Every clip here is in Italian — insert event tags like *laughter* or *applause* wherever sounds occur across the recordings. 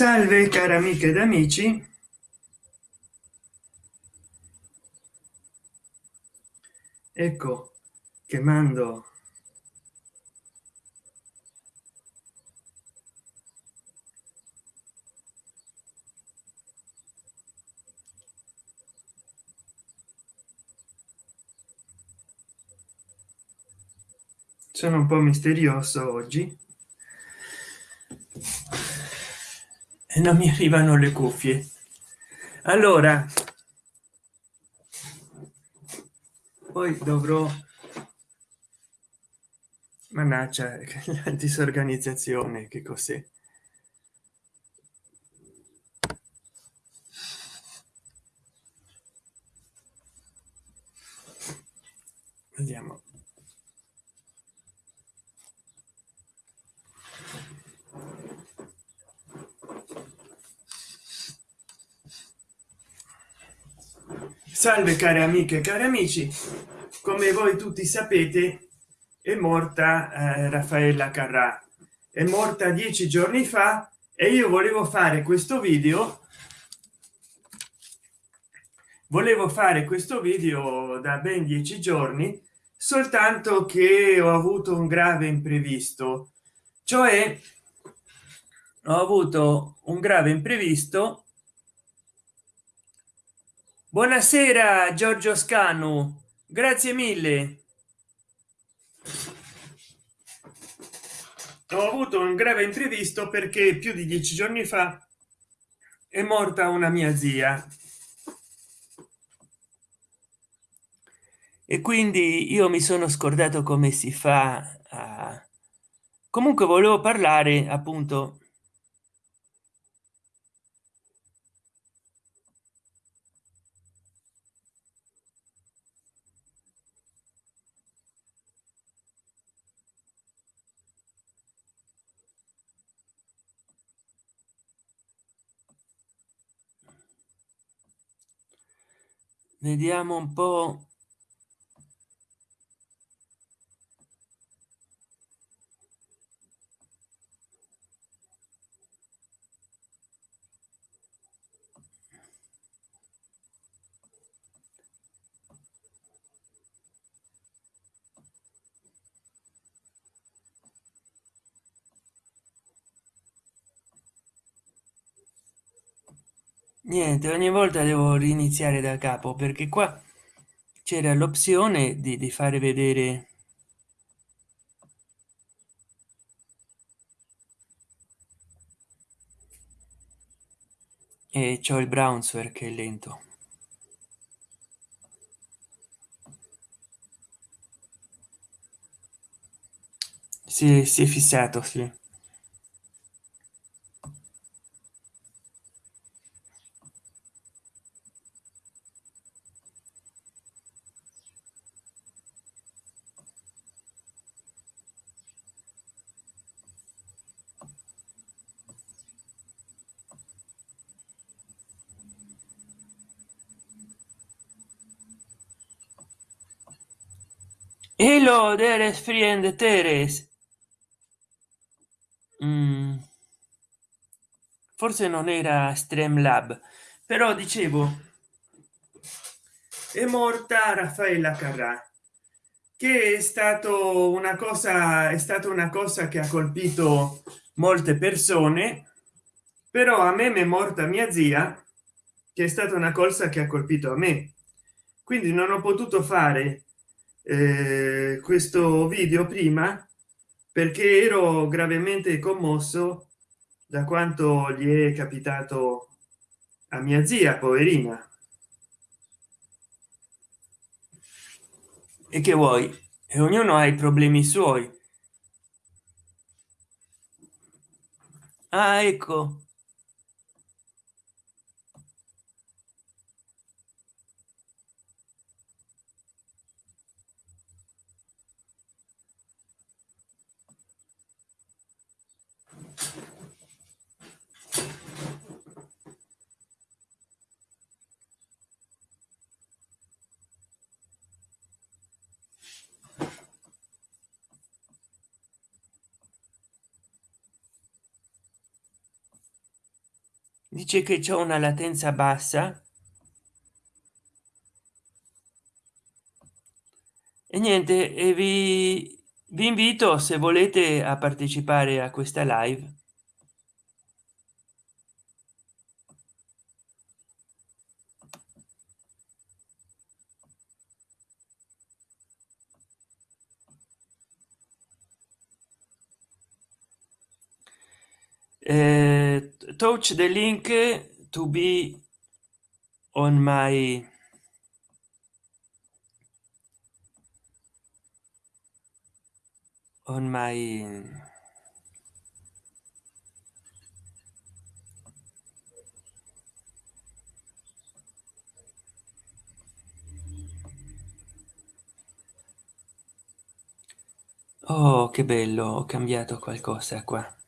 salve cari amiche ed amici. Ecco che mando sono un po misterioso oggi e non mi arrivano le cuffie. Allora poi dovrò mannaggia *laughs* la disorganizzazione che cos'è? Vediamo salve care amiche e cari amici. Come voi tutti sapete è morta eh, raffaella carrà. È morta dieci giorni fa e io volevo fare questo video volevo fare questo video da ben dieci giorni soltanto che ho avuto un grave imprevisto. Cioè ho avuto un grave imprevisto buonasera giorgio scanu. Grazie mille. Ho avuto un grave imprevisto perché più di dieci giorni fa è morta una mia zia. E quindi io mi sono scordato come si fa a comunque volevo parlare appunto vediamo un po niente ogni volta devo riniziare da capo perché qua c'era l'opzione di, di fare vedere e c'ho il browser che è lento. Si, si è fissato sì there friend teres mm. forse non era streamlab però dicevo è morta raffaella carrà che è stato una cosa è stata una cosa che ha colpito molte persone però a me mi è morta mia zia che è stata una cosa che ha colpito a me quindi non ho potuto fare eh, questo video prima perché ero gravemente commosso da quanto gli è capitato a mia zia poverina. E che vuoi? E ognuno ha i problemi suoi. Ah ecco dice che c'è una latenza bassa. E niente e vi vi invito se volete a partecipare a questa live uh, touch the link to be on my on my oh che bello ho cambiato qualcosa qua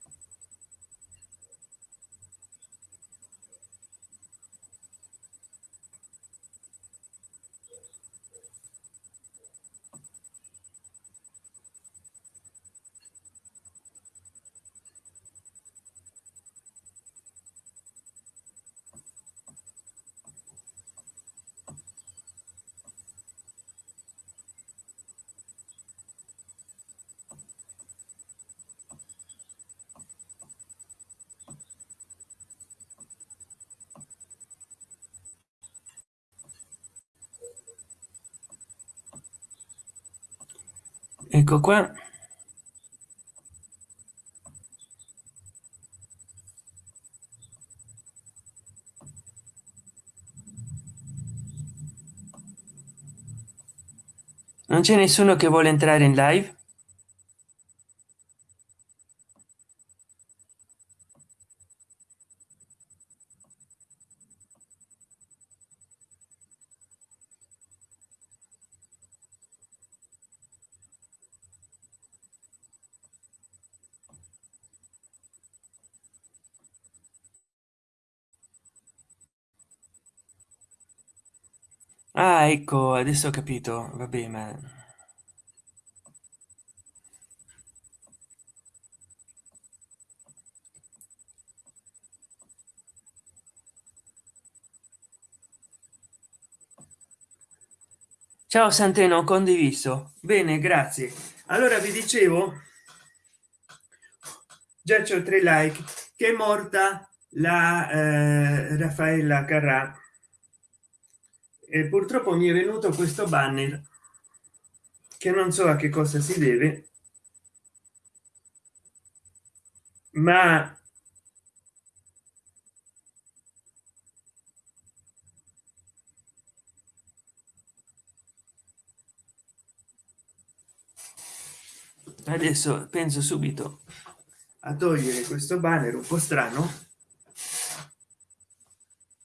ecco qua. Non c'è nessuno che vuole entrare in live ah ecco adesso ho capito. Vabbè ma ciao santeno condiviso. Bene grazie. Allora vi dicevo già c'ho tre like. Che è morta la eh, raffaella carrà e purtroppo mi è venuto questo banner che non so a che cosa si deve ma adesso penso subito a togliere questo banner un po strano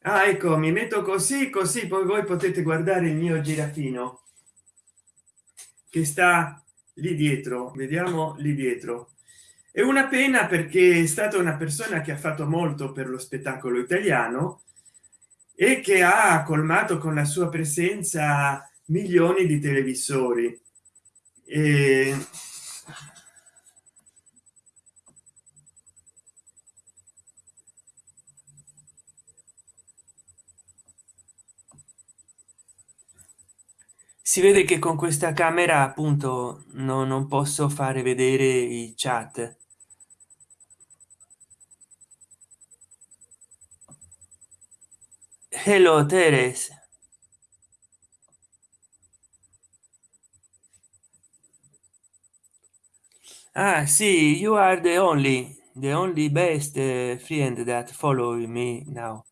ah, ecco mi metto così così poi voi potete guardare il mio girafino che sta lì dietro. Vediamo lì dietro. È una pena perché è stata una persona che ha fatto molto per lo spettacolo italiano e che ha colmato con la sua presenza milioni di televisori. E si vede che con questa camera appunto no, non posso fare vedere i chat. Hello teres. Ah sì you are the only the only best friend that follow me now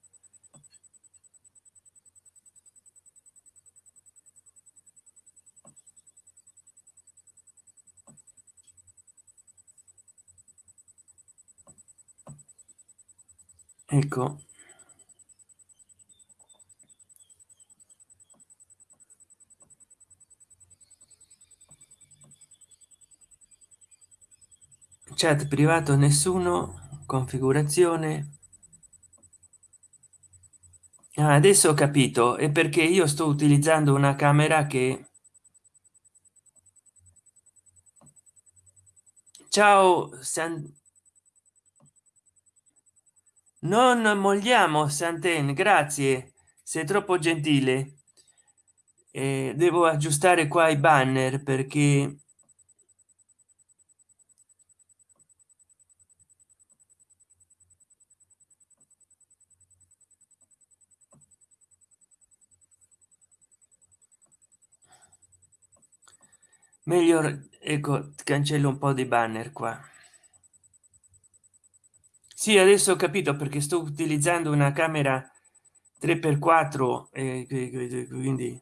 ecco. Chat privato nessuno configurazione. Ah, adesso ho capito è perché io sto utilizzando una camera che ciao San... non mogliamo santen grazie. Sei troppo gentile. Eh, devo aggiustare qua i banner perché meglio ecco cancello un po di banner qua sì adesso ho capito perché sto utilizzando una camera 3 per 4 e quindi.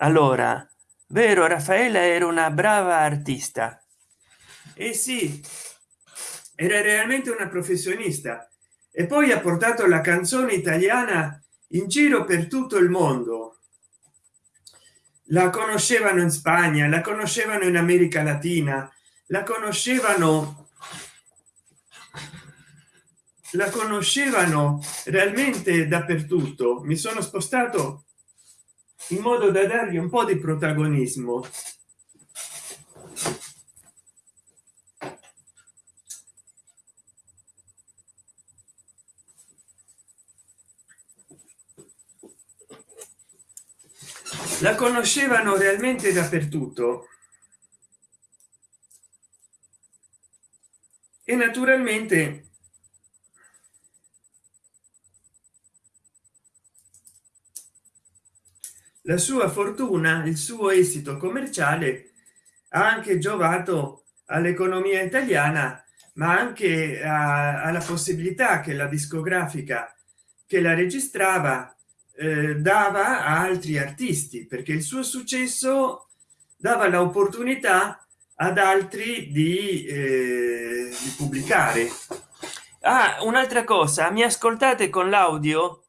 Allora vero raffaella era una brava artista. E eh sì era realmente una professionista. E poi ha portato la canzone italiana in giro per tutto il mondo. La conoscevano in spagna la conoscevano in america latina la conoscevano la conoscevano realmente dappertutto. Mi sono spostato in modo da dargli un po di protagonismo. La conoscevano realmente dappertutto. E naturalmente la sua fortuna il suo esito commerciale ha anche giovato all'economia italiana ma anche alla possibilità che la discografica che la registrava eh, dava a altri artisti perché il suo successo dava l'opportunità ad altri di, eh, di pubblicare. Ah, un'altra cosa mi ascoltate con l'audio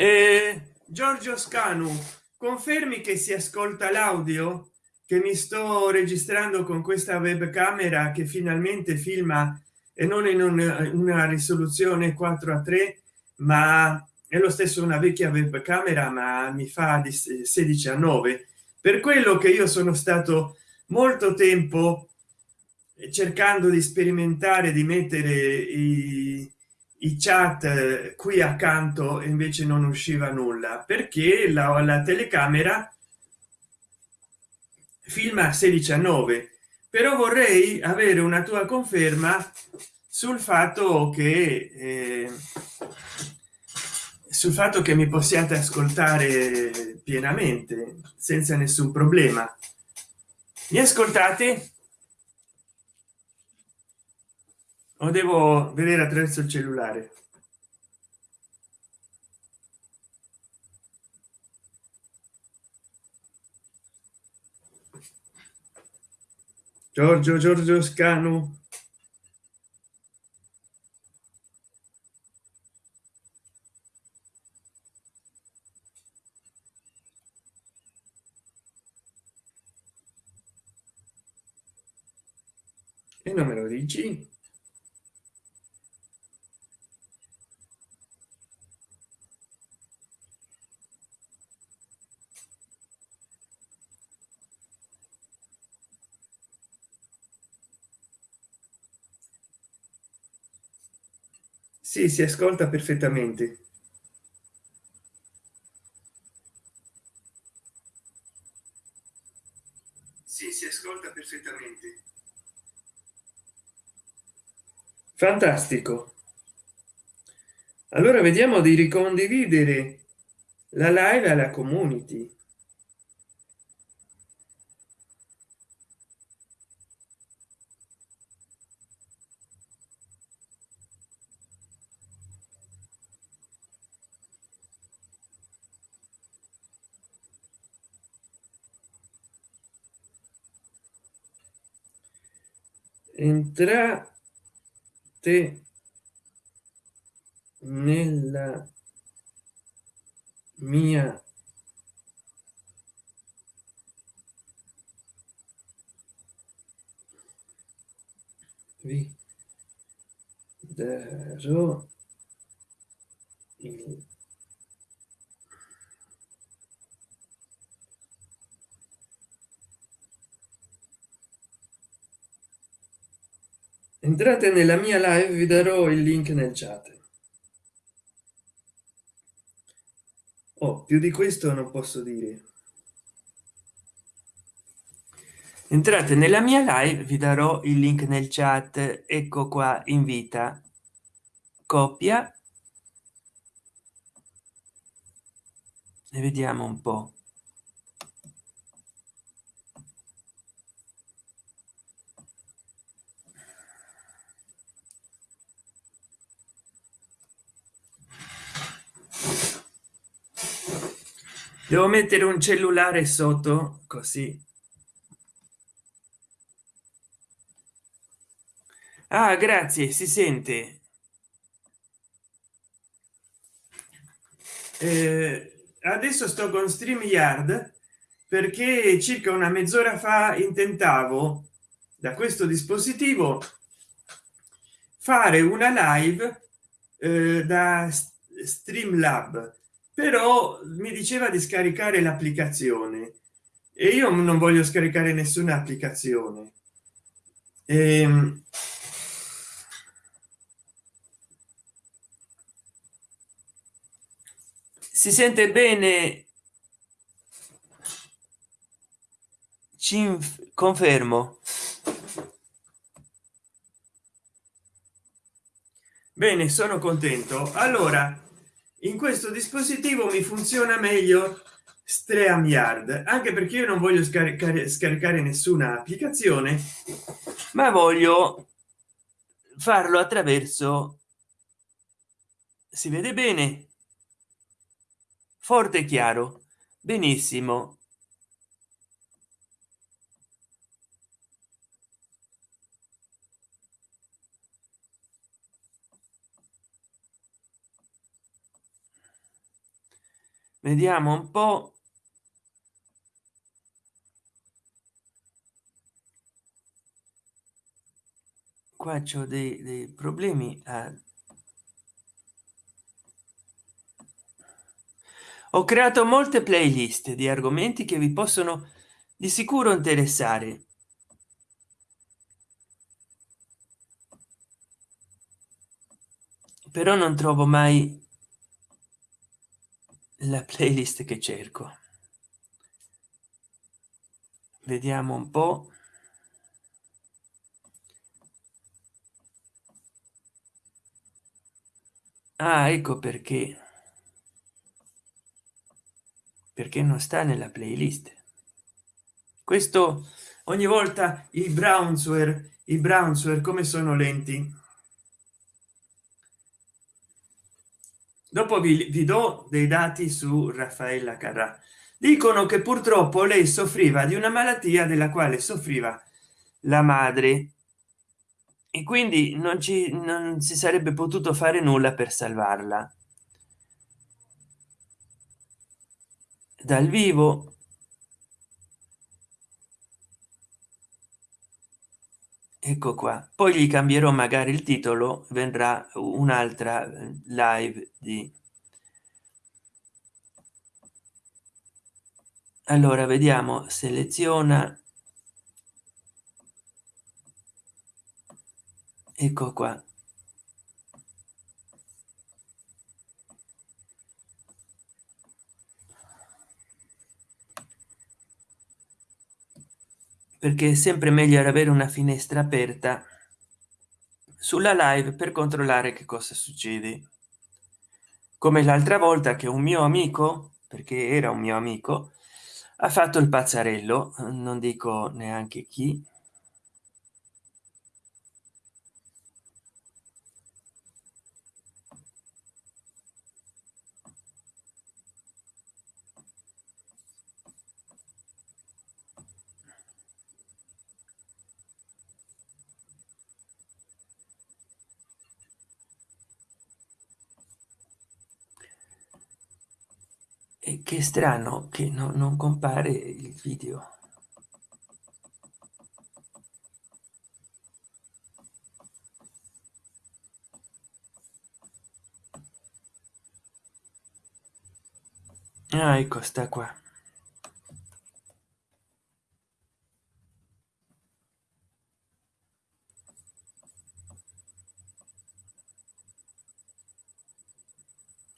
eh, giorgio scanu confermi che si ascolta l'audio? Che mi sto registrando con questa webcamera che finalmente filma e non in una, una risoluzione 4 a 3 ma è lo stesso una vecchia webcamera ma mi fa di 16 a 9 per quello che io sono stato molto tempo cercando di sperimentare di mettere i, i chat qui accanto invece non usciva nulla perché la, la telecamera filma 16 a 9 però vorrei avere una tua conferma sul fatto che eh, sul fatto che mi possiate ascoltare pienamente senza nessun problema. Mi ascoltate o devo vedere attraverso il cellulare. Giorgio giorgio scanu e non me lo dici sì, si ascolta perfettamente. Sì, si ascolta perfettamente. Fantastico. Allora vediamo di ricondividere la live alla community entrate nella mia vi darò il entrate nella mia live vi darò il link nel chat. Oh, più di questo non posso dire. Entrate nella mia live vi darò il link nel chat. Ecco qua invita copia. E vediamo un po devo mettere un cellulare sotto così. Ah grazie si sente. Eh, adesso sto con stream yard perché circa una mezz'ora fa intentavo da questo dispositivo fare una live eh, da streamlab però mi diceva di scaricare l'applicazione. E io non voglio scaricare nessuna applicazione. E, ehm, si sente bene? Ci confermo. Bene sono contento. Allora in questo dispositivo mi funziona meglio stream yard anche perché io non voglio scaricare scaricare nessuna applicazione ma voglio farlo attraverso si vede bene forte chiaro. Benissimo vediamo un po. Qua c'ho dei, dei problemi a ho creato molte playlist di argomenti che vi possono di sicuro interessare. Però non trovo mai la playlist che cerco. Vediamo un po. Ah ecco perché. Perché non sta nella playlist. Questo ogni volta i brownsware i brownsware come sono lenti dopo vi, vi do dei dati su raffaella carrà. Dicono che purtroppo lei soffriva di una malattia della quale soffriva la madre. E quindi non ci non si sarebbe potuto fare nulla per salvarla. Dal vivo ecco qua. Poi gli cambierò magari il titolo vendrà un'altra eh, live di allora vediamo seleziona ecco qua perché è sempre meglio avere una finestra aperta sulla live per controllare che cosa succede. Come l'altra volta che un mio amico perché era un mio amico ha fatto il pazzarello non dico neanche chi che strano che no, non compare il video. Ah ecco sta qua.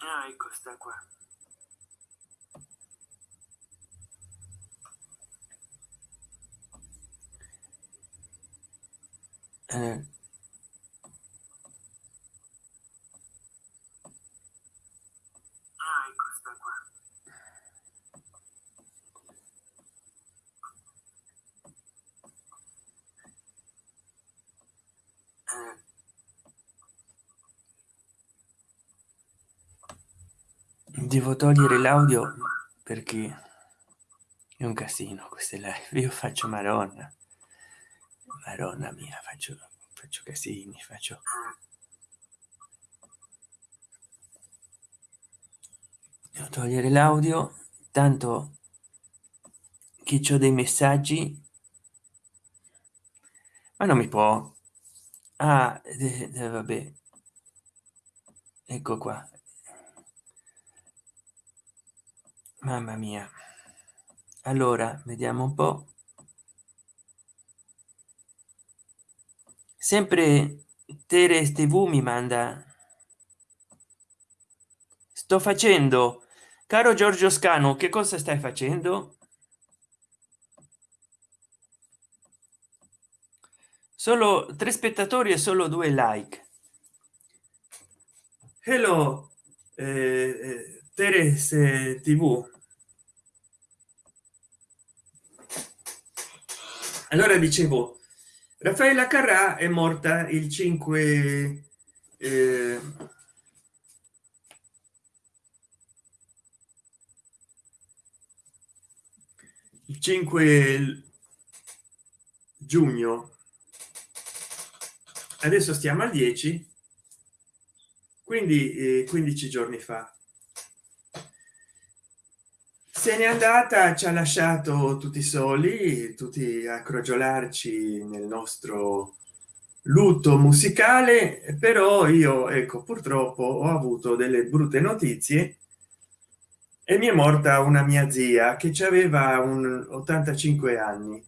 Ah ecco sta qua. Eh. devo togliere l'audio perché è un casino queste live io faccio maronna maronna mia faccio faccio casini faccio. Devo togliere l'audio tanto che ho dei messaggi. Ma non mi può. Ah, vabbè. Ecco qua. Mamma mia. Allora vediamo un po sempre teres tv mi manda. Sto facendo. Caro giorgio scano che cosa stai facendo? Solo tre spettatori e solo due like. Hello eh, eh Teres TV. Allora dicevo, Raffaella Carrà è morta il 5 eh, il 5 giugno. Adesso stiamo al 10 quindi eh, 15 giorni fa se n'è andata ci ha lasciato tutti soli tutti a crogiolarci nel nostro lutto musicale però io ecco purtroppo ho avuto delle brutte notizie e mi è morta una mia zia che ci aveva un 85 anni.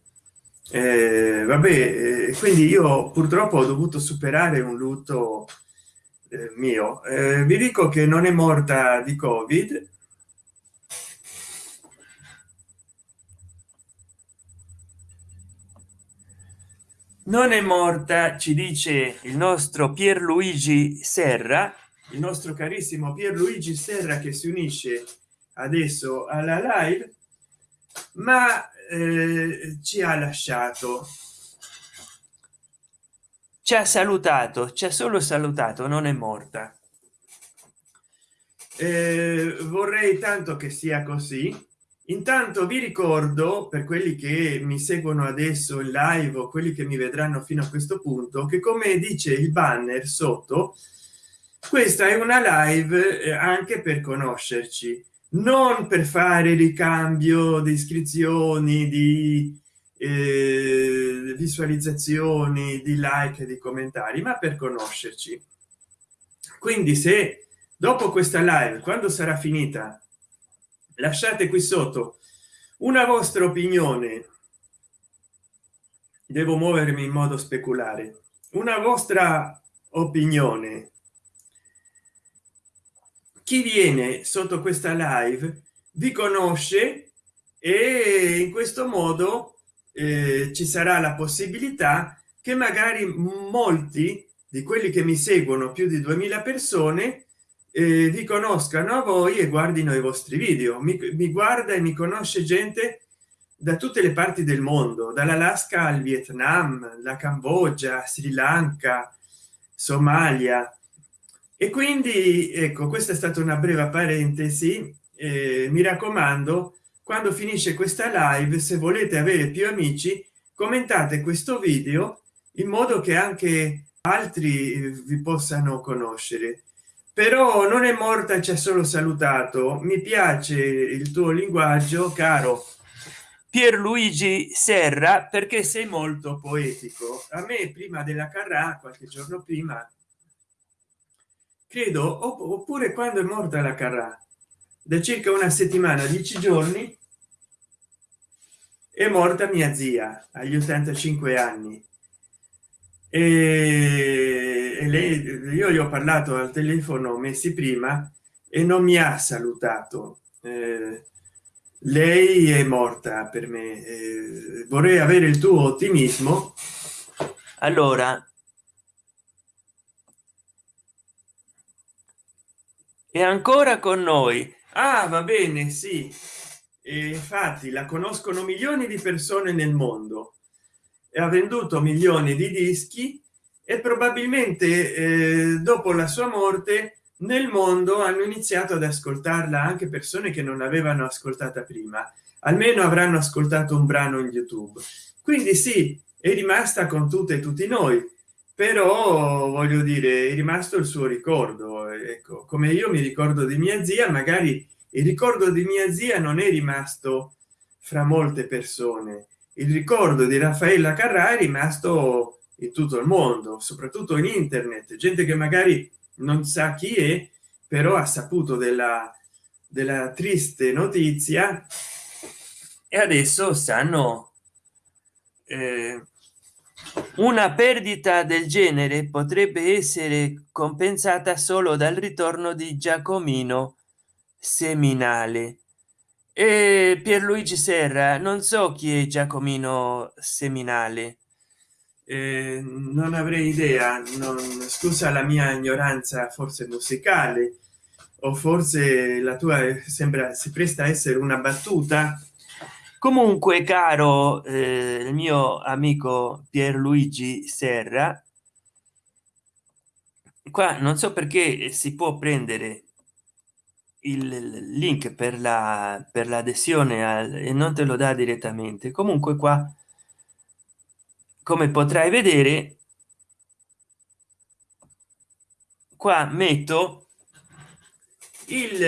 Eh, vabbè eh, quindi io purtroppo ho dovuto superare un lutto eh, mio. Eh, vi dico che non è morta di covid non è morta ci dice il nostro pierluigi serra il nostro carissimo pierluigi serra che si unisce adesso alla live ma eh, ci ha lasciato. Ci ha salutato ci ha solo salutato non è morta. Eh, vorrei tanto che sia così intanto vi ricordo per quelli che mi seguono adesso in live o quelli che mi vedranno fino a questo punto che come dice il banner sotto questa è una live eh, anche per conoscerci. Non per fare ricambio di iscrizioni di eh, visualizzazioni di like di commentari ma per conoscerci. Quindi se dopo questa live quando sarà finita lasciate qui sotto una vostra opinione. Devo muovermi in modo speculare. Una vostra opinione. Chi viene sotto questa live vi conosce e in questo modo eh, ci sarà la possibilità che magari molti di quelli che mi seguono più di 2000 persone eh, vi conoscano voi e guardino i vostri video. Mi, mi guarda e mi conosce gente da tutte le parti del mondo dall'alaska al vietnam la cambogia sri lanka somalia. E quindi ecco questa è stata una breve parentesi eh, mi raccomando quando finisce questa live se volete avere più amici commentate questo video in modo che anche altri vi possano conoscere però non è morta ci ha solo salutato. Mi piace il tuo linguaggio caro pierluigi serra perché sei molto poetico. A me prima della carrà qualche giorno prima credo oppure quando è morta la carrà da circa una settimana dieci giorni è morta mia zia agli 85 anni e lei io gli ho parlato al telefono messi prima e non mi ha salutato. Eh, lei è morta per me. Eh, vorrei avere il tuo ottimismo. Allora è ancora con noi. Ah va bene sì. E infatti la conoscono milioni di persone nel mondo ha venduto milioni di dischi e probabilmente eh, dopo la sua morte nel mondo hanno iniziato ad ascoltarla anche persone che non avevano ascoltata prima. Almeno avranno ascoltato un brano in youtube. Quindi sì è rimasta con tutte e tutti noi però voglio dire è rimasto il suo ricordo ecco. Come io mi ricordo di mia zia magari il ricordo di mia zia non è rimasto fra molte persone il ricordo di raffaella carrà è rimasto in tutto il mondo soprattutto in internet. Gente che magari non sa chi è però ha saputo della della triste notizia. E adesso sanno eh, una perdita del genere potrebbe essere compensata solo dal ritorno di giacomino seminale e pierluigi serra non so chi è giacomino seminale eh, non avrei idea non scusa la mia ignoranza forse musicale o forse la tua sembra si presta a essere una battuta. Comunque caro eh, il mio amico pierluigi serra qua non so perché si può prendere il link per la per l'adesione e non te lo dà direttamente. Comunque qua come potrai vedere qua metto il,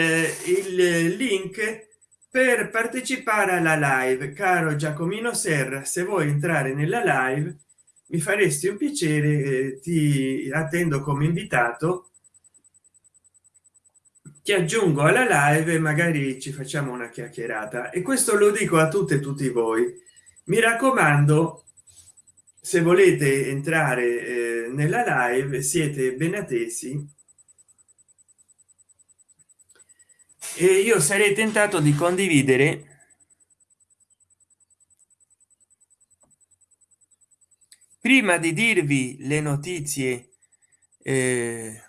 il link per partecipare alla live. Caro giacomino serra se vuoi entrare nella live mi faresti un piacere eh, ti attendo come invitato ti aggiungo alla live magari ci facciamo una chiacchierata. E questo lo dico a tutte e tutti voi. Mi raccomando se volete entrare eh, nella live siete ben attesi. E io sarei tentato di condividere prima di dirvi le notizie eh,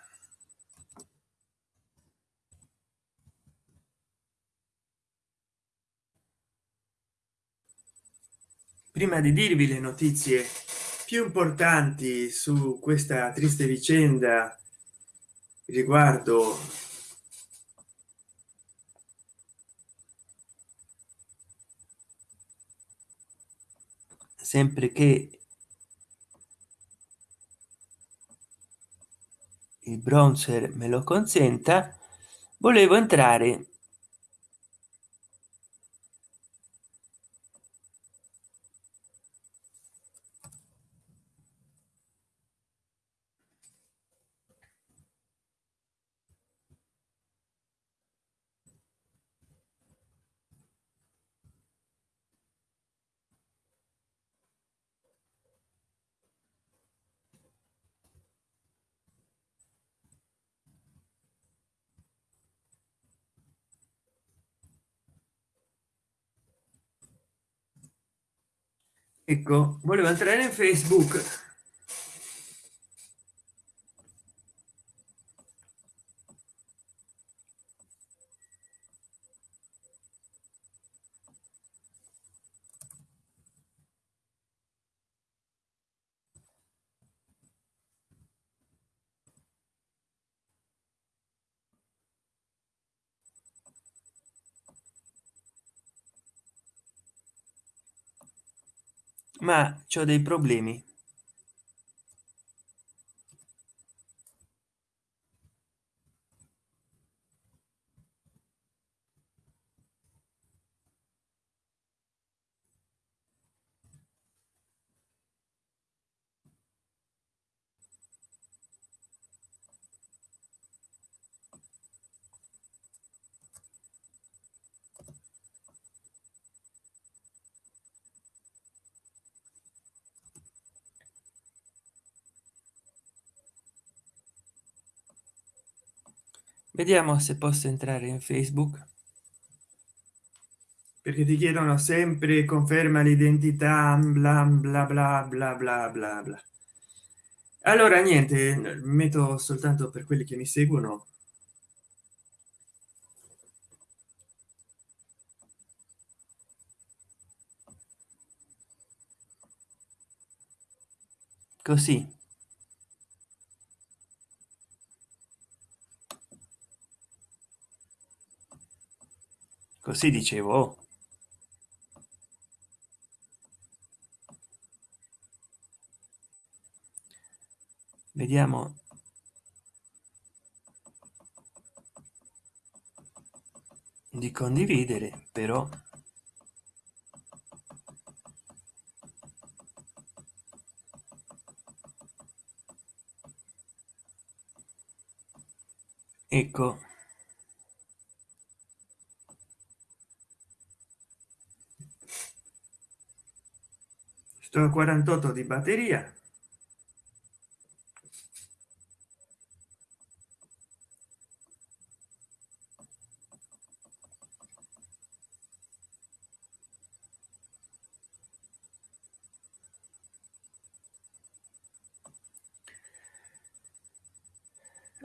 prima di dirvi le notizie più importanti su questa triste vicenda riguardo sempre che il bronzer me lo consenta volevo entrare ecco volevo entrare in facebook ma c'ho dei problemi vediamo se posso entrare in facebook. Perché ti chiedono sempre conferma l'identità bla bla bla bla bla bla bla. Allora niente metto soltanto per quelli che mi seguono. Così così dicevo oh. vediamo. Di condividere però. Ecco 48 di batteria.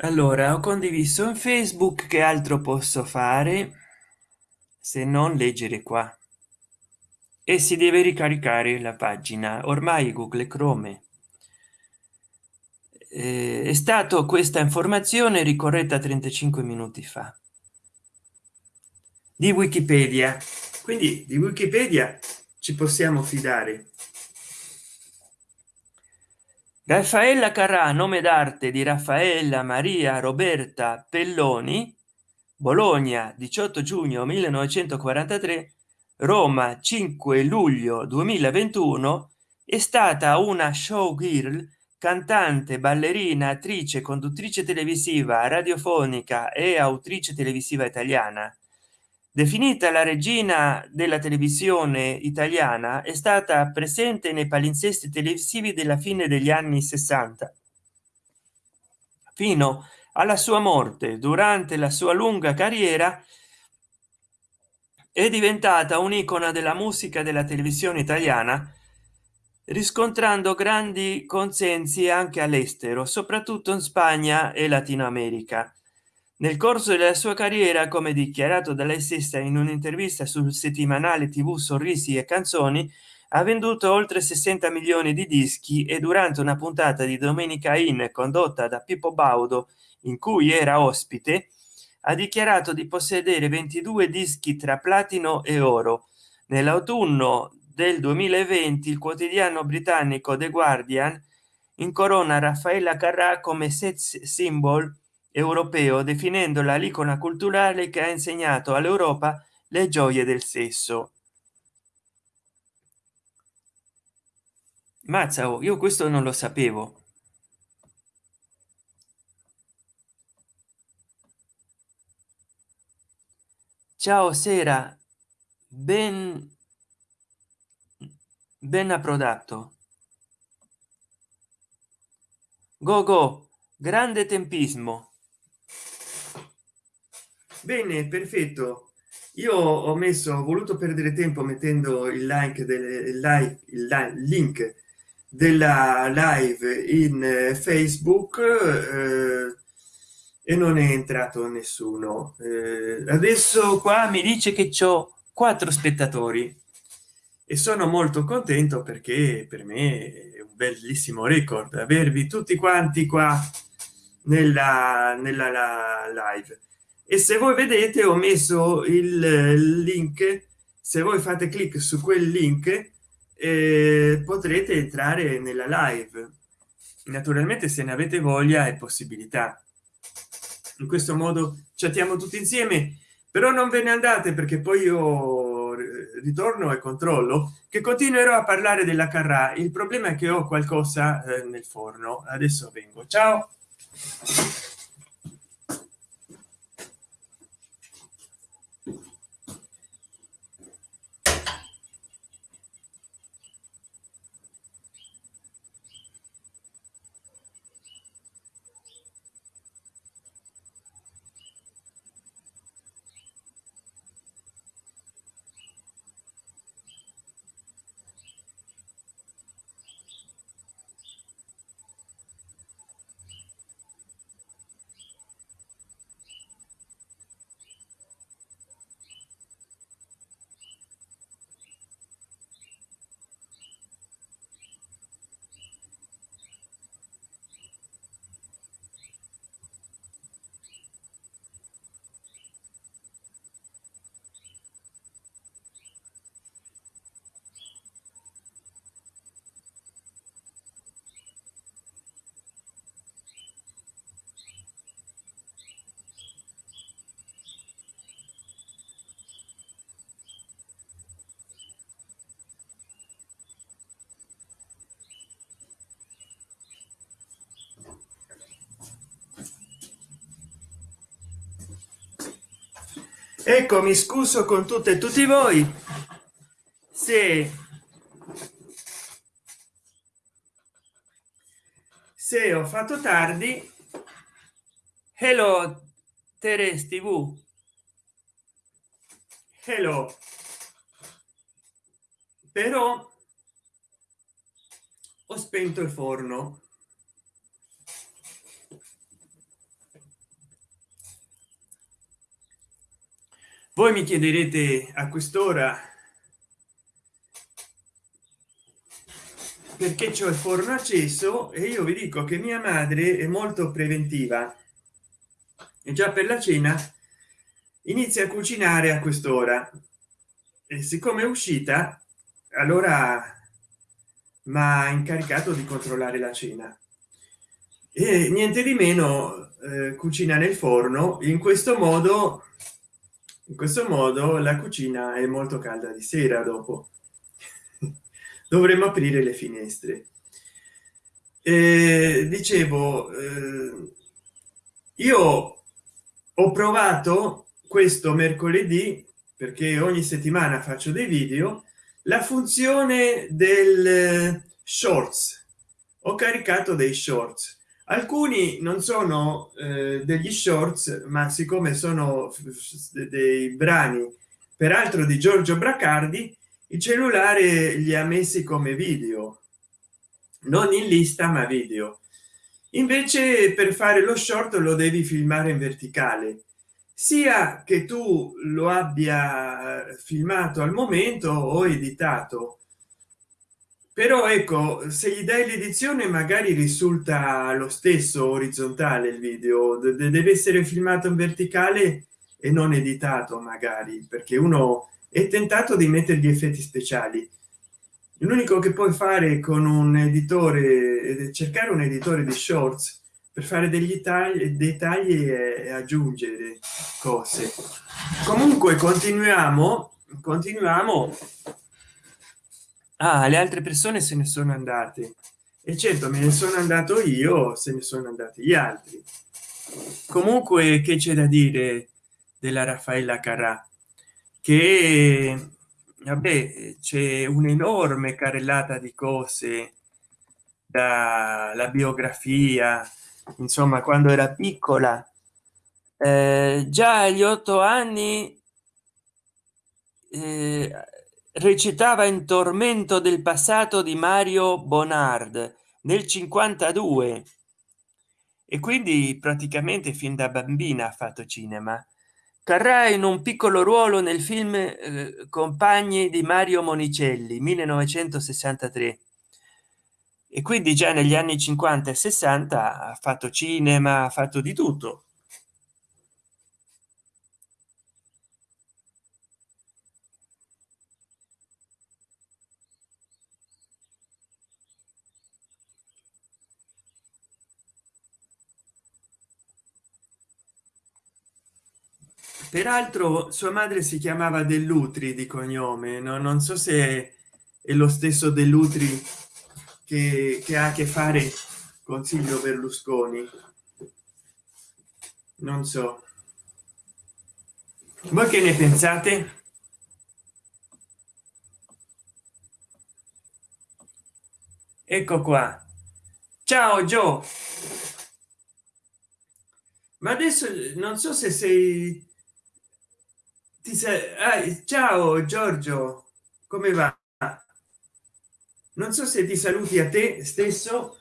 Allora ho condiviso in facebook che altro posso fare se non leggere qua e si deve ricaricare la pagina. Ormai google chrome eh, è stato questa informazione ricorretta 35 minuti fa. Di wikipedia. Quindi di wikipedia ci possiamo fidare. Raffaella carrà nome d'arte di raffaella maria roberta pelloni bologna 18 giugno 1943 roma 5 luglio 2021 è stata una showgirl cantante ballerina attrice conduttrice televisiva radiofonica e autrice televisiva italiana. Definita la regina della televisione italiana è stata presente nei palinsesti televisivi della fine degli anni 60 fino alla sua morte. Durante la sua lunga carriera è diventata un'icona della musica della televisione italiana riscontrando grandi consensi anche all'estero soprattutto in spagna e latino america nel corso della sua carriera come dichiarato da lei stessa in un'intervista sul settimanale tv sorrisi e canzoni ha venduto oltre 60 milioni di dischi e durante una puntata di domenica in condotta da pippo baudo in cui era ospite ha dichiarato di possedere 22 dischi tra platino e oro. Nell'autunno del 2020 il quotidiano britannico the guardian incorona raffaella carrà come sex symbol europeo definendola l'icona culturale che ha insegnato all'europa le gioie del sesso. Mazza oh, io questo non lo sapevo ciao sera. Ben ben approdato. Go go. Grande tempismo. Bene perfetto. Io ho messo ho voluto perdere tempo mettendo il like del like il link della live in eh, facebook eh, e non è entrato nessuno. Eh, adesso qua mi dice che c'ho quattro spettatori. E sono molto contento perché per me è un bellissimo record avervi tutti quanti qua nella, nella live. E se voi vedete ho messo il link. Se voi fate clic su quel link eh, potrete entrare nella live. Naturalmente se ne avete voglia e possibilità in questo modo chattiamo tutti insieme però non ve ne andate perché poi io ritorno e controllo che continuerò a parlare della carra il problema è che ho qualcosa eh, nel forno. Adesso vengo. Ciao ecco mi scuso con tutte e tutti voi. Se se ho fatto tardi. Hello teres tv hello. Però ho spento il forno voi mi chiederete a quest'ora perché c'è il forno acceso e io vi dico che mia madre è molto preventiva. E già per la cena inizia a cucinare a quest'ora. E siccome è uscita allora ma incaricato di controllare la cena. E niente di meno eh, cucina nel forno. In questo modo in questo modo la cucina è molto calda di sera dopo. *laughs* Dovremmo aprire le finestre. Eh, dicevo eh, io ho provato questo mercoledì perché ogni settimana faccio dei video la funzione del shorts. Ho caricato dei shorts alcuni non sono eh, degli shorts ma siccome sono dei brani peraltro di giorgio bracardi il cellulare li ha messi come video. Non in lista ma video. Invece per fare lo short lo devi filmare in verticale. Sia che tu lo abbia filmato al momento o editato però ecco se gli dai l'edizione magari risulta lo stesso orizzontale il video. Deve essere filmato in verticale e non editato magari perché uno è tentato di mettere gli effetti speciali. L'unico che puoi fare con un editore cercare un editore di shorts per fare degli tagli dettagli e aggiungere cose. Comunque continuiamo continuiamo ah, le altre persone se ne sono andate. E certo me ne sono andato io se ne sono andati gli altri. Comunque che c'è da dire della raffaella carrà? Che vabbè c'è un'enorme carrellata di cose dalla biografia insomma quando era piccola. Eh, già agli otto anni eh, recitava in tormento del passato di mario bonard nel 52 e quindi praticamente fin da bambina ha fatto cinema. Carrà in un piccolo ruolo nel film eh, compagni di mario monicelli 1963 e quindi già negli anni 50 e 60 ha fatto cinema ha fatto di tutto peraltro sua madre si chiamava dell'utri di cognome no? non so se è lo stesso dell'utri che, che ha a che fare con Silvio Berlusconi. Non so. Voi che ne pensate? Ecco qua. Ciao Joe ma adesso non so se sei sei ah, ciao Giorgio. Come va? Non so se ti saluti a te stesso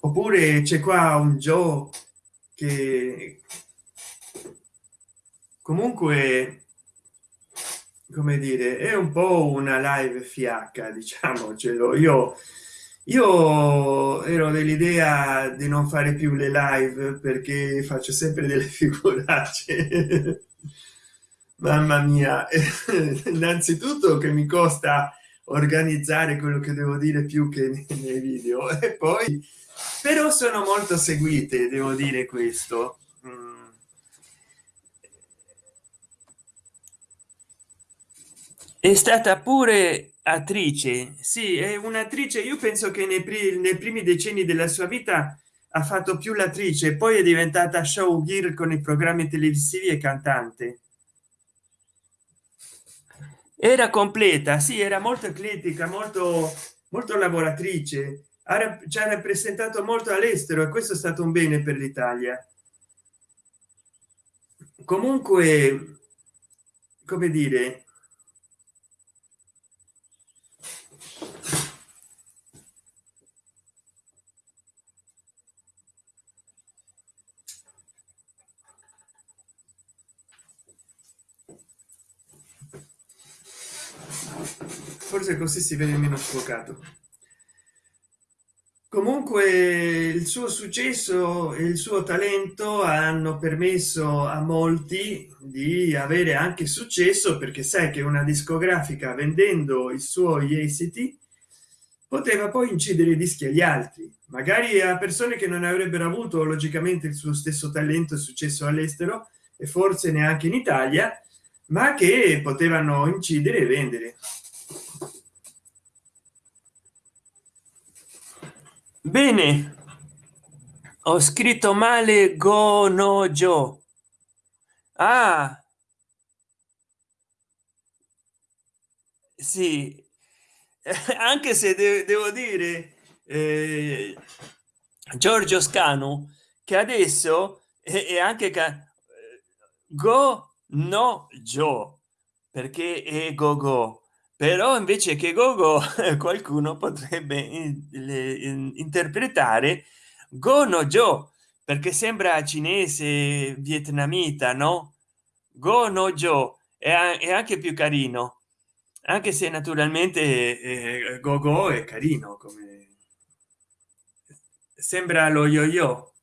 oppure c'è qua un Joe che comunque come dire è un po una live fiacca diciamocelo io io ero dell'idea di non fare più le live perché faccio sempre delle figuracce *laughs* mamma mia. *laughs* Innanzitutto che mi costa organizzare quello che devo dire più che nei video. *laughs* E poi però sono molto seguite devo dire questo. Mm. è stata pure attrice. Sì è un'attrice io penso che nei, nei primi decenni della sua vita ha fatto più l'attrice poi è diventata show girl con i programmi televisivi e cantante. Era completa sì era molto eclettica molto molto lavoratrice. Ci ha rappresentato molto all'estero e questo è stato un bene per l'italia. Comunque come dire forse così si vede meno sfocato. Comunque il suo successo e il suo talento hanno permesso a molti di avere anche successo perché sai che una discografica vendendo i suoi esiti poteva poi incidere i dischi agli altri. Magari a persone che non avrebbero avuto logicamente il suo stesso talento e successo all'estero e forse neanche in italia ma che potevano incidere e vendere bene. Ho scritto male go no joe ah. Sì. *laughs* Anche se de devo dire eh, giorgio scanu che adesso è, è anche go no joe perché è go go però invece che gogo *laughs* qualcuno potrebbe interpretare gono jo perché sembra cinese vietnamita no? Gono jo è, anche più carino anche se naturalmente eh, gogo è carino come sembra lo yo yo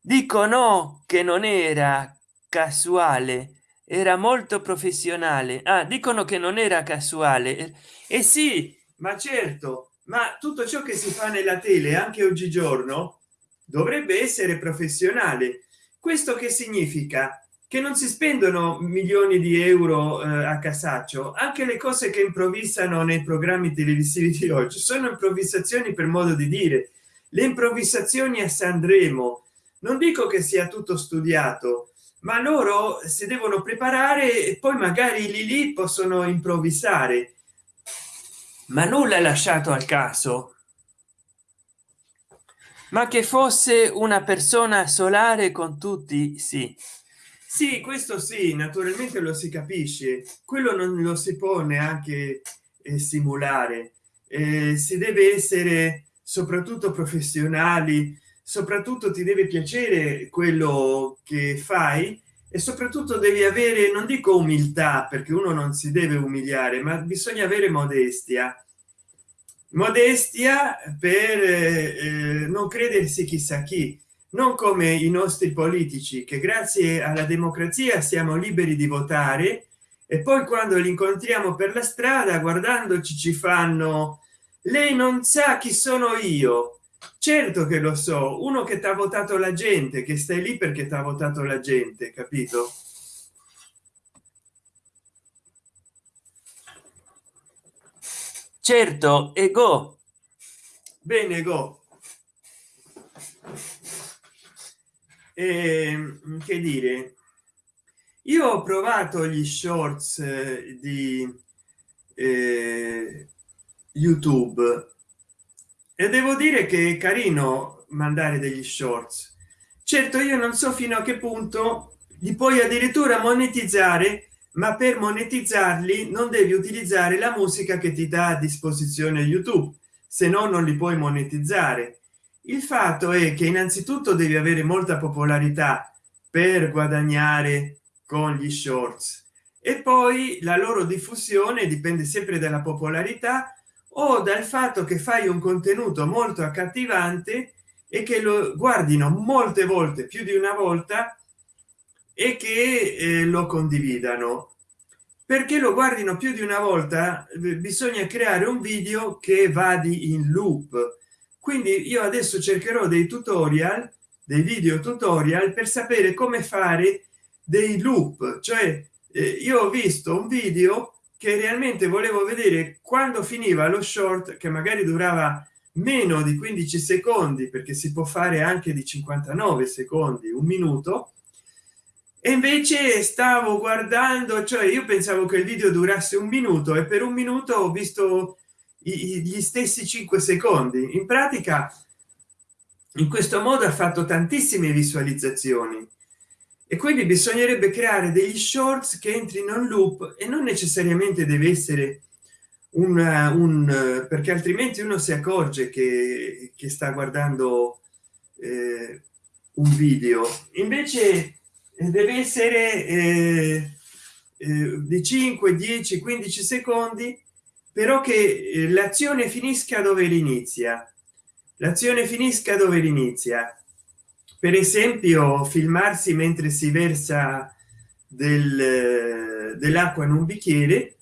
dicono che non era casuale era molto professionale. Ah, dicono che non era casuale. E eh sì ma certo ma tutto ciò che si fa nella tele anche oggigiorno dovrebbe essere professionale. Questo che significa? Che non si spendono milioni di euro eh, a casaccio. Anche le cose che improvvisano nei programmi televisivi di oggi sono improvvisazioni per modo di dire. Le improvvisazioni a sanremo. Non dico che sia tutto studiato ma loro si devono preparare e poi magari lì lì possono improvvisare. Ma nulla lasciato al caso. Ma che fosse una persona solare con tutti sì. Sì questo sì naturalmente lo si capisce. Quello non lo si può neanche eh, simulare. Eh, si deve essere soprattutto professionali soprattutto ti deve piacere quello che fai e soprattutto devi avere non dico umiltà perché uno non si deve umiliare ma bisogna avere modestia. Modestia per eh, non credersi chissà chi non come i nostri politici che grazie alla democrazia siamo liberi di votare e poi quando li incontriamo per la strada guardandoci ci fanno lei non sa chi sono io certo che lo so uno che ti ha votato la gente che stai lì perché ti ha votato la gente capito? Certo ego bene go. E, ehm, che dire? Io ho provato gli shorts eh, di eh, youtube e devo dire che è carino mandare degli shorts. Certo io non so fino a che punto li puoi addirittura monetizzare ma per monetizzarli non devi utilizzare la musica che ti dà a disposizione youtube se no non li puoi monetizzare. Il fatto è che innanzitutto devi avere molta popolarità per guadagnare con gli shorts. E poi la loro diffusione dipende sempre dalla popolarità o dal fatto che fai un contenuto molto accattivante e che lo guardino molte volte più di una volta e che eh, lo condividano. Perché lo guardino più di una volta bisogna creare un video che vadi in loop. Quindi io adesso cercherò dei tutorial dei video tutorial per sapere come fare dei loop. Cioè eh, io ho visto un video che realmente volevo vedere quando finiva lo short che magari durava meno di 15 secondi perché si può fare anche di 59 secondi un minuto. E invece stavo guardando cioè io pensavo che il video durasse un minuto e per un minuto ho visto gli stessi 5 secondi. In pratica in questo modo ha fatto tantissime visualizzazioni e quindi bisognerebbe creare degli shorts che entrino in loop e non necessariamente deve essere un, un perché altrimenti uno si accorge che, che sta guardando eh, un video. Invece deve essere eh, eh, di 5 10 15 secondi però che eh, l'azione finisca dove inizia l'azione finisca dove inizia per esempio filmarsi mentre si versa del, dell'acqua in un bicchiere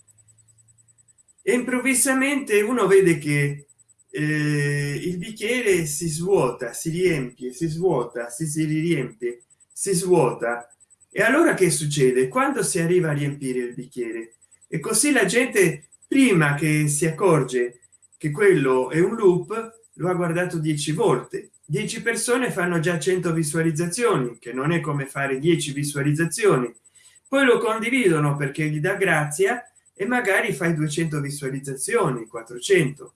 e improvvisamente uno vede che eh, il bicchiere si svuota si riempie si svuota si, si riempie si svuota. E allora che succede? Quando si arriva a riempire il bicchiere? E così la gente prima che si accorge che quello è un loop lo ha guardato 10 volte 10 persone fanno già 100 visualizzazioni che non è come fare 10 visualizzazioni. Poi lo condividono perché gli dà grazia e magari fai 200 visualizzazioni 400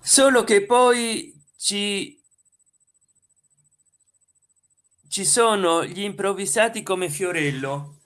solo che poi ci ci sono gli improvvisati come fiorello.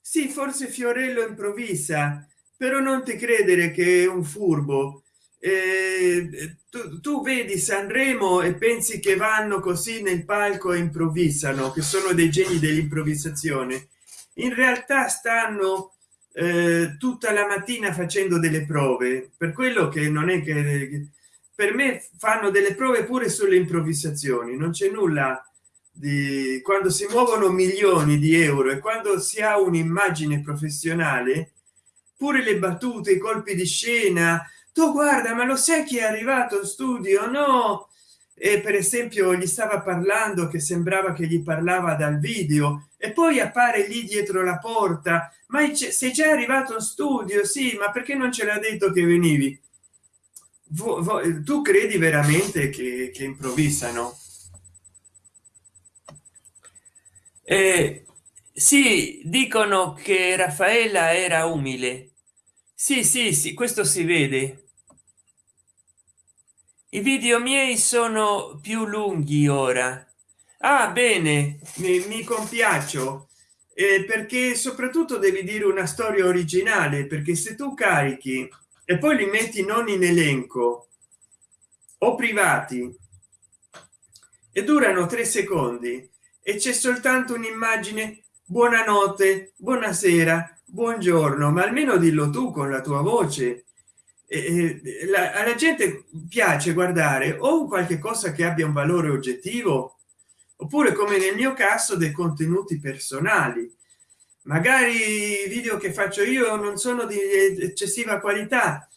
Sì forse fiorello improvvisa però non ti credere che è un furbo. Eh, tu, tu, vedi sanremo e pensi che vanno così nel palco e improvvisano che sono dei geni dell'improvvisazione. In realtà stanno eh, tutta la mattina facendo delle prove. Per quello che non è che per me fanno delle prove pure sulle improvvisazioni. Non c'è nulla di quando si muovono milioni di euro e quando si ha un'immagine professionale pure le battute i colpi di scena. Tu guarda ma lo sai chi è arrivato studio? No. E per esempio gli stava parlando che sembrava che gli parlava dal video. E poi appare lì dietro la porta. Ma sei già arrivato in studio? Sì ma perché non ce l'ha detto che venivi? Tu credi veramente che, che improvvisano? Eh, sì dicono che raffaella era umile. Sì sì sì questo si vede. I video miei sono più lunghi ora. Ah bene mi, mi compiaccio. Eh, perché soprattutto devi dire una storia originale perché se tu carichi e poi li metti non in elenco o privati e durano tre secondi e c'è soltanto un'immagine buonanotte buonasera buongiorno ma almeno dillo tu con la tua voce. Eh, la, alla gente piace guardare o qualche cosa che abbia un valore oggettivo oppure come nel mio caso dei contenuti personali. Magari i video che faccio io non sono di eccessiva qualità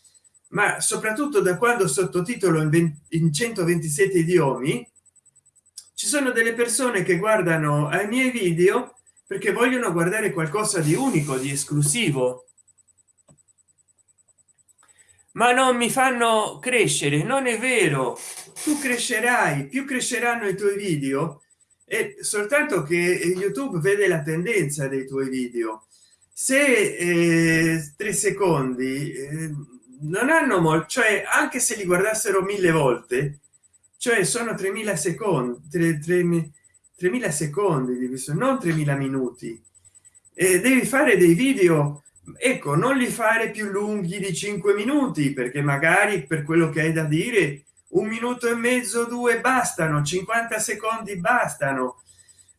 ma soprattutto da quando sottotitolo in, 20, in 127 idiomi ci sono delle persone che guardano ai miei video perché vogliono guardare qualcosa di unico di esclusivo. Ma non mi fanno crescere non è vero. Tu crescerai più cresceranno i tuoi video e soltanto che youtube vede la tendenza dei tuoi video. Se eh, tre secondi eh, non hanno molto cioè anche se li guardassero mille volte cioè sono 3000 secondi 3000 secondi di visto non 3000 minuti. E devi fare dei video ecco non li fare più lunghi di 5 minuti perché magari per quello che hai da dire un minuto e mezzo due bastano 50 secondi bastano.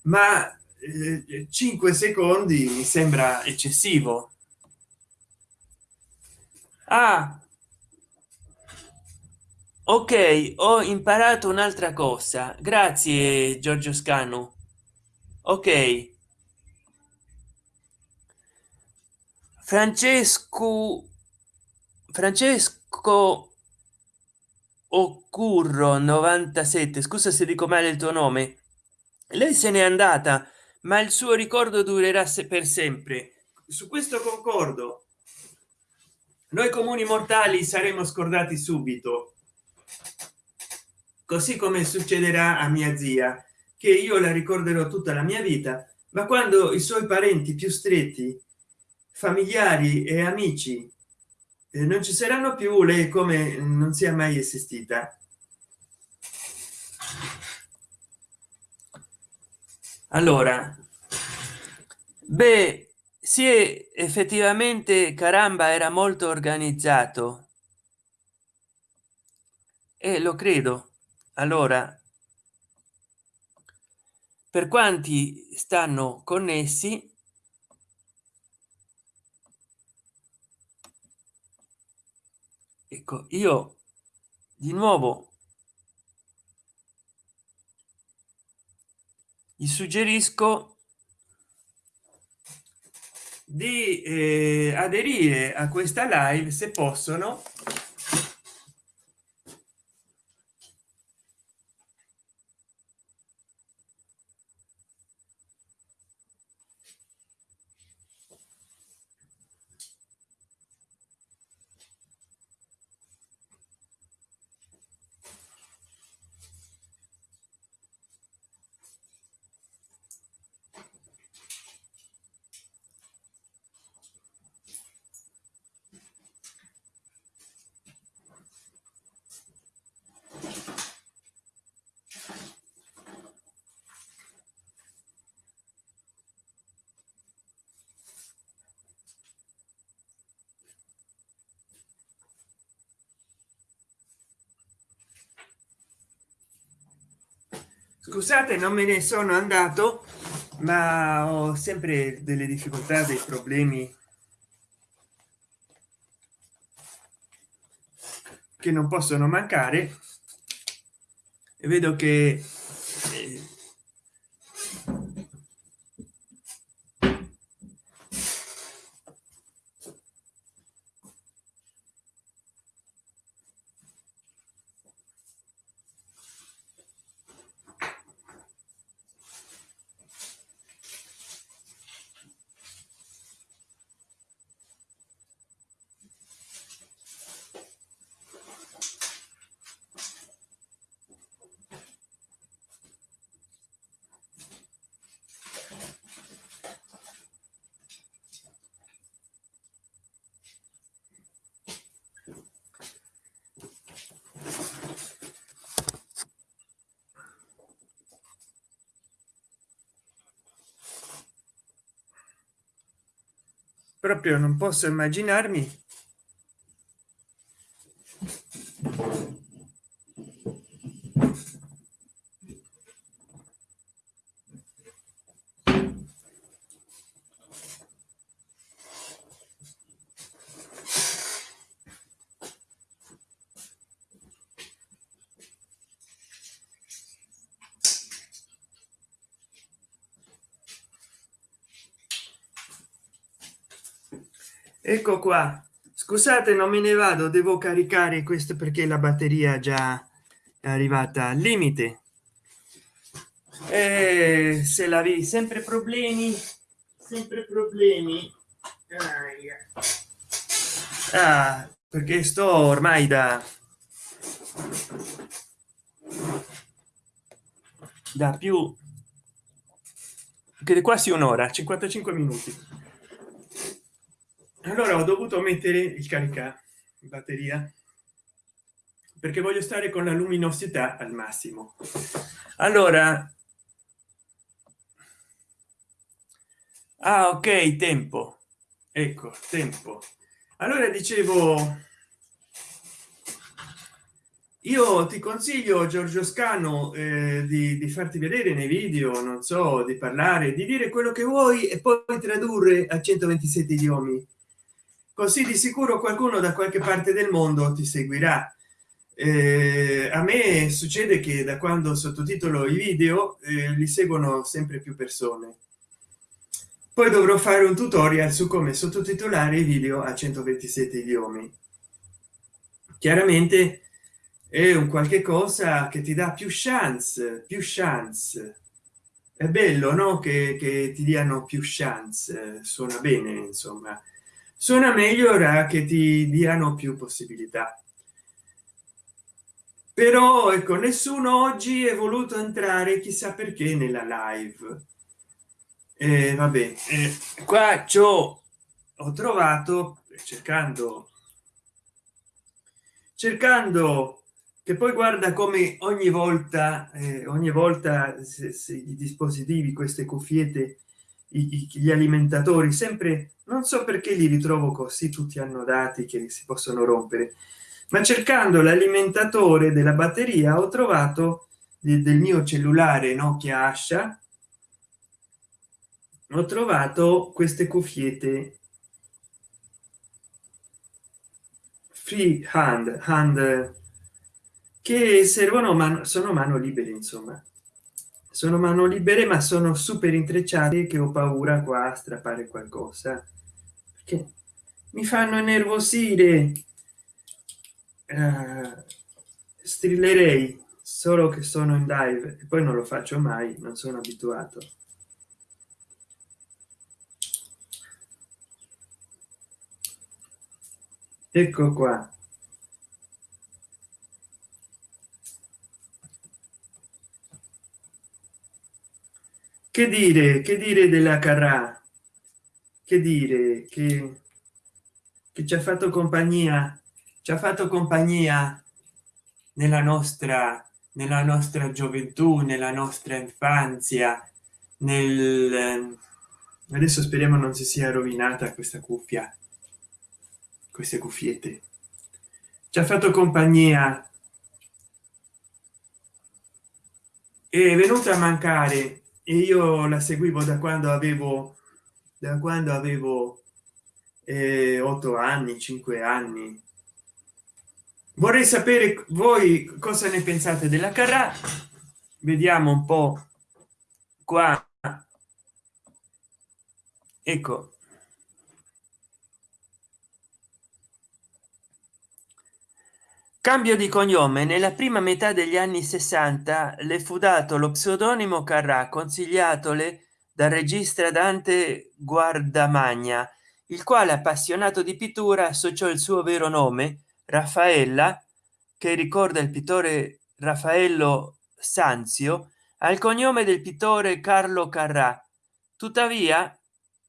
Ma eh, 5 secondi mi sembra eccessivo. Ah ok ho imparato un'altra cosa. Grazie giorgio scanu. Ok. Francesco francesco Occurro 97 scusa se dico male il tuo nome. Lei se n'è andata ma il suo ricordo durerà per sempre. Su questo concordo. Noi comuni mortali saremo scordati subito così come succederà a mia zia che io la ricorderò tutta la mia vita ma quando i suoi parenti più stretti familiari e amici eh, non ci saranno più lei come non sia mai esistita. Allora beh è effettivamente caramba era molto organizzato. E lo credo allora per quanti stanno connessi ecco io di nuovo gli suggerisco di eh, aderire a questa live se possono scusate non me ne sono andato ma ho sempre delle difficoltà dei problemi che non possono mancare. E vedo che eh, proprio non posso immaginarmi ecco qua. Scusate non me ne vado. Devo caricare questo perché la batteria già è arrivata al limite. E se la vi sempre problemi? Sempre problemi? Ah, perché sto ormai da da più che quasi un'ora 55 minuti allora ho dovuto mettere il carica batteria perché voglio stare con la luminosità al massimo. Allora ah ok tempo. Ecco tempo. Allora dicevo io ti consiglio giorgio scano eh, di, di, farti vedere nei video non so di parlare di dire quello che vuoi e poi tradurre a 127 idiomi così di sicuro qualcuno da qualche parte del mondo ti seguirà. Eh, a me succede che da quando sottotitolo i video eh, li seguono sempre più persone. Poi dovrò fare un tutorial su come sottotitolare i video a 127 idiomi. Chiaramente è un qualche cosa che ti dà più chance più chance. È bello no che, che ti diano più chance suona bene insomma suona meglio ora che ti diano più possibilità. Però ecco nessuno oggi è voluto entrare chissà perché nella live. Eh, vabbè eh, qua ciò ho trovato cercando cercando che poi guarda come ogni volta eh, ogni volta se, se i dispositivi queste cuffiette i, gli alimentatori sempre non so perché li ritrovo così tutti hanno dati che si possono rompere ma cercando l'alimentatore della batteria ho trovato del mio cellulare nokia asha. Ho trovato queste cuffiette. Free hand hand che servono ma sono mano libere insomma sono mano libere ma sono super intrecciate che ho paura qua a strappare qualcosa. Che mi fanno nervosire uh, strillerei solo che sono in live e poi non lo faccio mai non sono abituato. Ecco qua che dire che dire della carrà? Che dire che, che ci ha fatto compagnia ci ha fatto compagnia nella nostra nella nostra gioventù nella nostra infanzia nel adesso speriamo non si sia rovinata questa cuffia queste cuffiette. Ci ha fatto compagnia. È venuta a mancare io la seguivo da quando avevo da quando avevo eh, 8 anni 5 anni. Vorrei sapere voi cosa ne pensate della carra vediamo un po qua. Ecco cambio di cognome. Nella prima metà degli anni 60 le fu dato lo pseudonimo carrà consigliatole dal regista dante guardamagna il quale appassionato di pittura associò il suo vero nome raffaella che ricorda il pittore raffaello sanzio al cognome del pittore carlo carrà. Tuttavia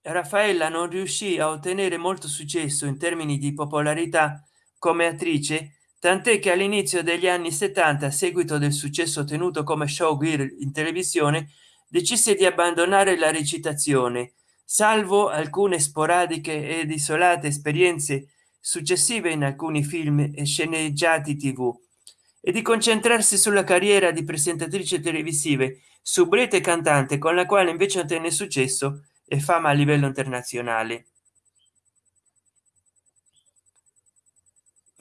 raffaella non riuscì a ottenere molto successo in termini di popolarità come attrice tant'è che all'inizio degli anni 70 a seguito del successo ottenuto come showgirl in televisione decise di abbandonare la recitazione salvo alcune sporadiche ed isolate esperienze successive in alcuni film e sceneggiati tv e di concentrarsi sulla carriera di presentatrice televisive subrete cantante con la quale invece ottenne successo e fama a livello internazionale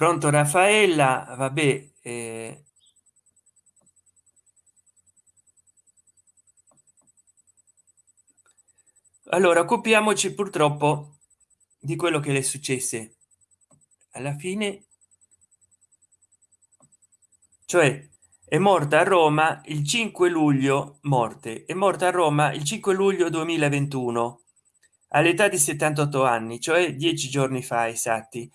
pronto raffaella? Vabbè eh, allora occupiamoci purtroppo di quello che le successe. Alla fine cioè è morta a roma il 5 luglio morte è morta a roma il 5 luglio 2021 all'età di 78 anni cioè dieci giorni fa esatti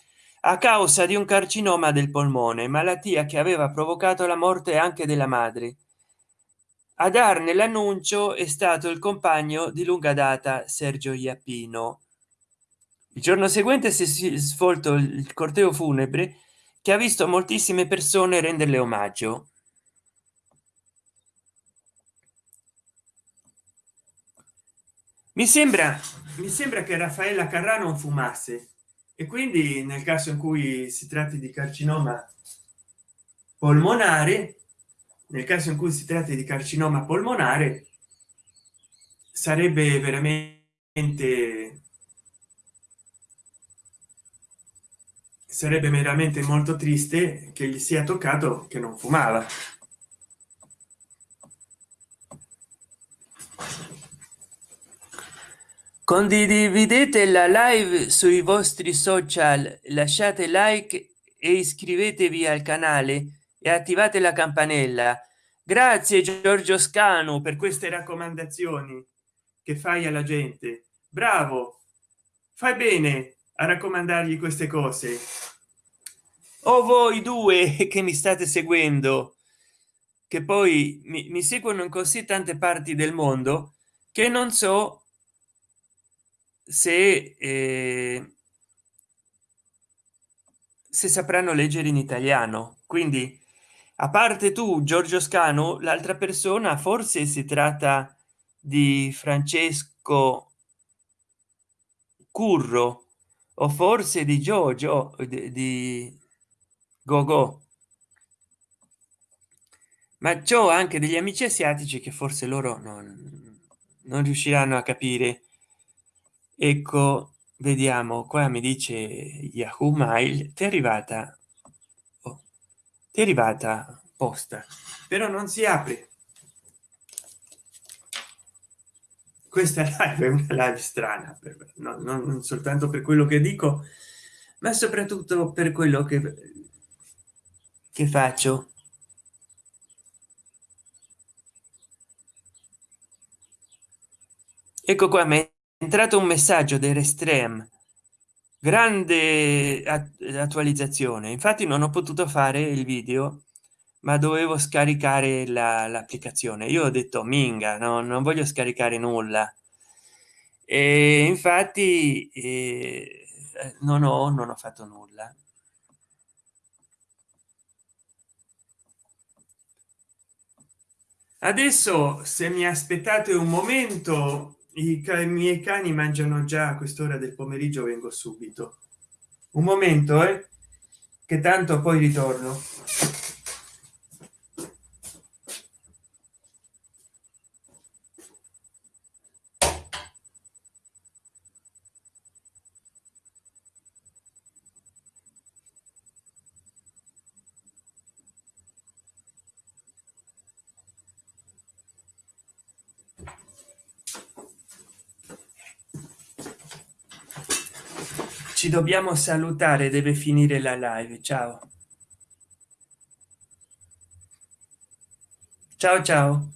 a causa di un carcinoma del polmone malattia che aveva provocato la morte anche della madre. A darne l'annuncio è stato il compagno di lunga data sergio iappino. Il giorno seguente si è svolto il corteo funebre che ha visto moltissime persone renderle omaggio. Mi sembra mi sembra che raffaella carrano fumasse e quindi nel caso in cui si tratti di carcinoma polmonare nel caso in cui si tratti di carcinoma polmonare sarebbe veramente sarebbe veramente molto triste che gli sia toccato che non fumava condividete la live sui vostri social lasciate like e iscrivetevi al canale e attivate la campanella. Grazie giorgio scano per queste raccomandazioni che fai alla gente. Bravo! Fai bene a raccomandargli queste cose. O voi due *laughs* che mi state seguendo che poi mi, mi seguono in così tante parti del mondo che non so se eh, se sapranno leggere in italiano. Quindi a parte tu giorgio scano l'altra persona forse si tratta di francesco curro o forse di giorgio di gogo. Ma ciò anche degli amici asiatici che forse loro non, non riusciranno a capire ecco vediamo qua mi dice yahoo mail ti è arrivata oh, ti è arrivata posta però non si apre questa *laughs* live è una live strana per, no, non soltanto per quello che dico ma soprattutto per quello che che faccio. Ecco qua è entrato un messaggio del restream grande attualizzazione. Infatti non ho potuto fare il video ma dovevo scaricare l'applicazione. Io ho detto minga no, non voglio scaricare nulla. E infatti eh, non ho non ho fatto nulla. Adesso se mi aspettate un momento i, miei cani mangiano già a quest'ora del pomeriggio vengo subito. Un momento eh, che tanto poi ritorno ci dobbiamo salutare deve finire la live. Ciao. Ciao ciao